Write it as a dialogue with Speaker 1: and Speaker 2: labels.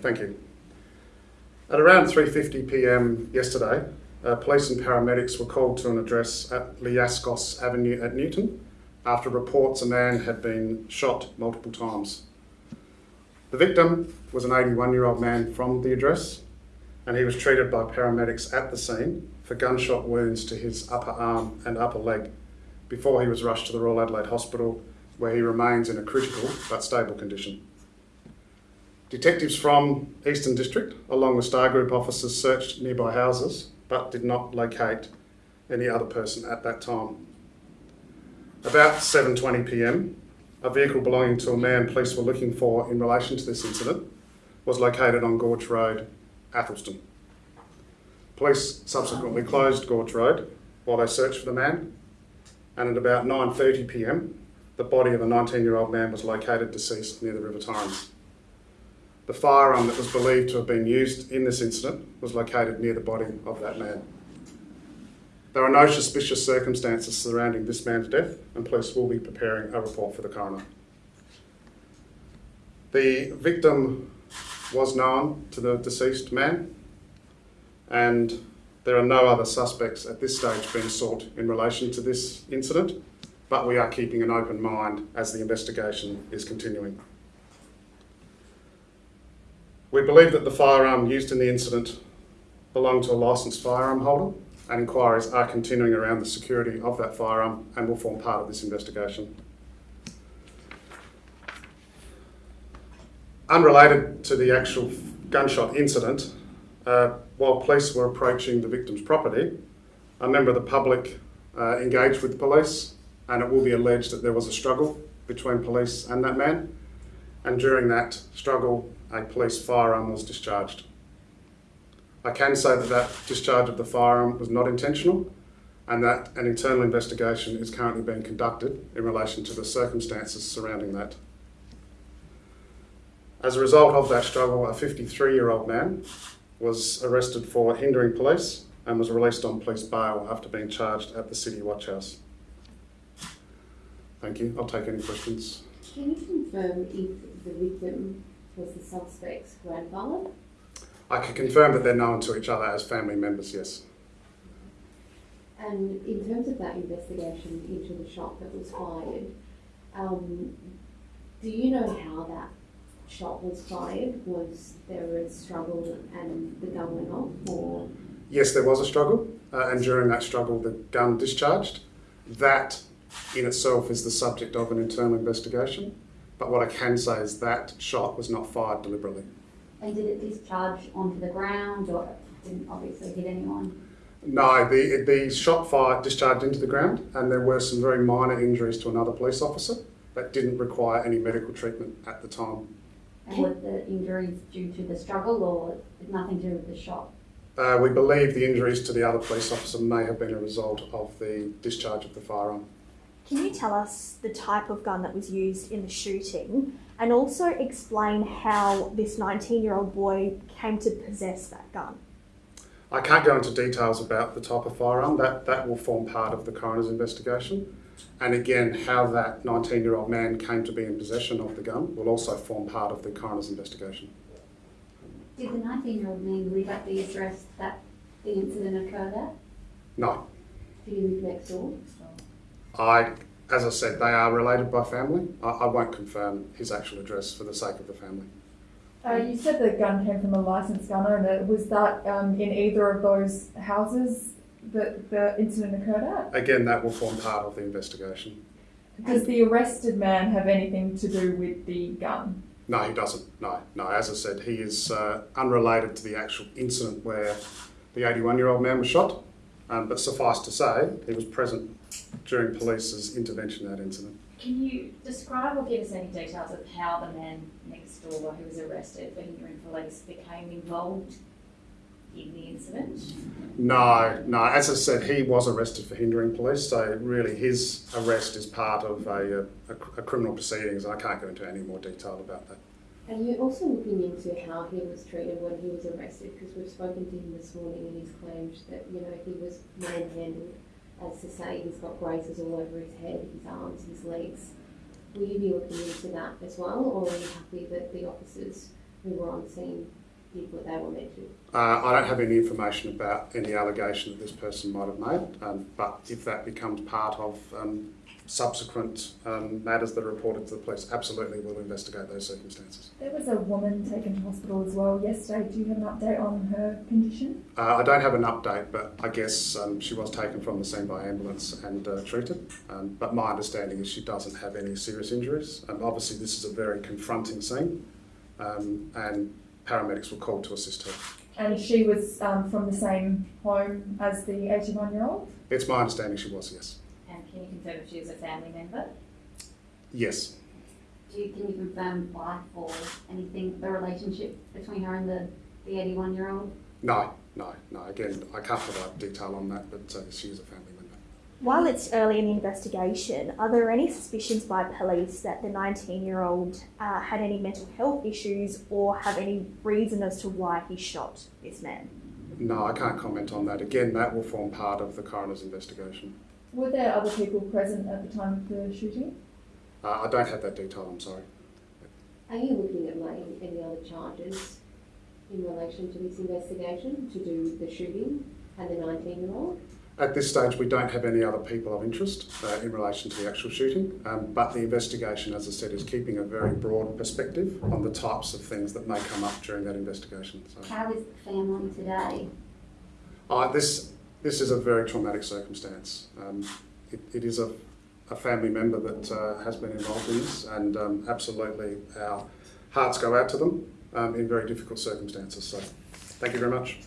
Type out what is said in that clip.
Speaker 1: thank you. At around 3.50pm yesterday, uh, police and paramedics were called to an address at Liascos Avenue at Newton after reports a man had been shot multiple times. The victim was an 81 year old man from the address and he was treated by paramedics at the scene for gunshot wounds to his upper arm and upper leg before he was rushed to the Royal Adelaide Hospital where he remains in a critical but stable condition. Detectives from Eastern District, along with Star Group officers, searched nearby houses but did not locate any other person at that time. About 7.20pm, a vehicle belonging to a man police were looking for in relation to this incident was located on Gorge Road, Athelstone. Police subsequently closed Gorge Road while they searched for the man and at about 9.30pm, the body of a 19-year-old man was located deceased near the River Torrens. The firearm that was believed to have been used in this incident was located near the body of that man. There are no suspicious circumstances surrounding this man's death and police will be preparing a report for the coroner. The victim was known to the deceased man and there are no other suspects at this stage being sought in relation to this incident, but we are keeping an open mind as the investigation is continuing. We believe that the firearm used in the incident belonged to a licensed firearm holder and inquiries are continuing around the security of that firearm and will form part of this investigation. Unrelated to the actual gunshot incident, uh, while police were approaching the victim's property, a member of the public uh, engaged with police and it will be alleged that there was a struggle between police and that man and during that struggle a police firearm was discharged. I can say that that discharge of the firearm was not intentional and that an internal investigation is currently being conducted in relation to the circumstances surrounding that. As a result of that struggle, a 53 year old man was arrested for hindering police and was released on police bail after being charged at the City Watch House. Thank you. I'll take any questions.
Speaker 2: Can you confirm if the victim was the suspect's grandfather?
Speaker 1: I can confirm that they're known to each other as family members, yes.
Speaker 2: And in terms of that investigation into the shot that was fired, um, do you know how that shot was fired? Was there a struggle and the gun went off, or?
Speaker 1: Yes, there was a struggle, uh, and during that struggle, the gun discharged. That in itself is the subject of an internal investigation. But what I can say is that shot was not fired deliberately.
Speaker 3: And did it discharge onto the ground or didn't obviously hit anyone?
Speaker 1: No, the, the shot fired discharged into the ground, and there were some very minor injuries to another police officer that didn't require any medical treatment at the time.
Speaker 3: And were the injuries due to the struggle or nothing to do with the shot?
Speaker 1: Uh, we believe the injuries to the other police officer may have been a result of the discharge of the firearm.
Speaker 4: Can you tell us the type of gun that was used in the shooting and also explain how this 19 year old boy came to possess that gun?
Speaker 1: I can't go into details about the type of firearm, that, that will form part of the coroner's investigation. And again, how that 19 year old man came to be in possession of the gun will also form part of the coroner's investigation.
Speaker 3: Did the 19 year old man live at the address that the incident occurred at?
Speaker 1: No,
Speaker 2: do you live next door?
Speaker 1: I, as I said, they are related by family. I, I won't confirm his actual address for the sake of the family.
Speaker 5: Uh, you said the gun came from a licensed gun owner. Was that um, in either of those houses that the incident occurred at?
Speaker 1: Again, that will form part of the investigation.
Speaker 5: Does the arrested man have anything to do with the gun?
Speaker 1: No, he doesn't. No, no. As I said, he is uh, unrelated to the actual incident where the 81 year old man was shot. Um, but suffice to say, he was present during police's intervention in that incident.
Speaker 6: Can you describe or give us any details of how the man next door who was arrested for hindering police became involved in the incident?
Speaker 1: No, no. As I said, he was arrested for hindering police, so really his arrest is part of a, a, a criminal proceedings, and I can't go into any more detail about that.
Speaker 2: Are you also looking into how he was treated when he was arrested? Because we've spoken to him this morning and he's claimed that, you know, he was manhandled as to say he's got grazes all over his head, his arms, his legs. Will you be looking into that as well, or are you happy that the officers who were on scene did what they were meant to?
Speaker 1: Uh, I don't have any information about any allegation that this person might have made, um, but if that becomes part of um, subsequent um, matters that are reported to the police, absolutely we'll investigate those circumstances.
Speaker 5: There was a woman taken to hospital as well yesterday. Do you have an update on her condition?
Speaker 1: Uh, I don't have an update, but I guess um, she was taken from the scene by ambulance and uh, treated. Um, but my understanding is she doesn't have any serious injuries. Um, obviously, this is a very confronting scene, um, and paramedics were called to assist her.
Speaker 5: And she was um, from the same home as the 81 year old?
Speaker 1: It's my understanding she was, yes.
Speaker 6: And can you confirm if she was a family member?
Speaker 1: Yes.
Speaker 3: Do you, can you confirm life or anything, the relationship between her and the, the eighty-one year old?
Speaker 1: No, no, no. Again, I can't provide detail on that, but uh, she is a family member.
Speaker 4: While it's early in the investigation, are there any suspicions by police that the 19 year old uh, had any mental health issues or have any reason as to why he shot this man?
Speaker 1: No, I can't comment on that. Again, that will form part of the coroner's investigation.
Speaker 5: Were there other people present at the time of the shooting?
Speaker 1: Uh, I don't have that detail, I'm sorry.
Speaker 2: Are you looking at laying any other charges in relation to this investigation to do with the shooting and the nineteen year old?
Speaker 1: At this stage, we don't have any other people of interest uh, in relation to the actual shooting, um, but the investigation, as I said, is keeping a very broad perspective on the types of things that may come up during that investigation. So,
Speaker 3: How is the family today?
Speaker 1: uh, this this is a very traumatic circumstance. Um, it, it is a, a family member that uh, has been involved in this, and um, absolutely our hearts go out to them um, in very difficult circumstances. So, thank you very much.